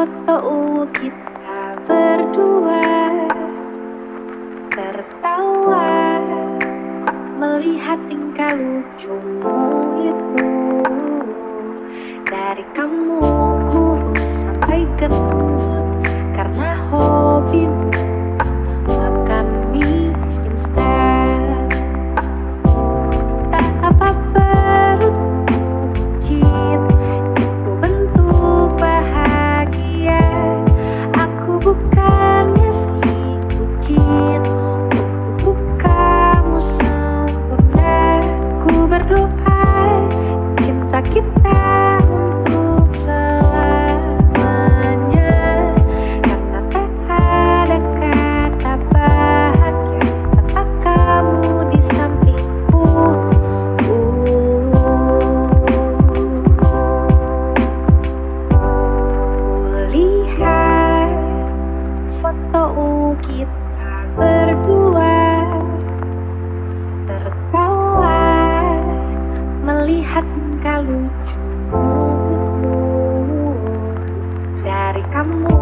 foto kita berdua Tertawa melihat tingkah lucumu itu Dari kamu kurus sampai gemuk Ku berdoa cinta kita untuk selamanya. Ada kata bahagia Tanpa kamu di sampingku. Foto kamu.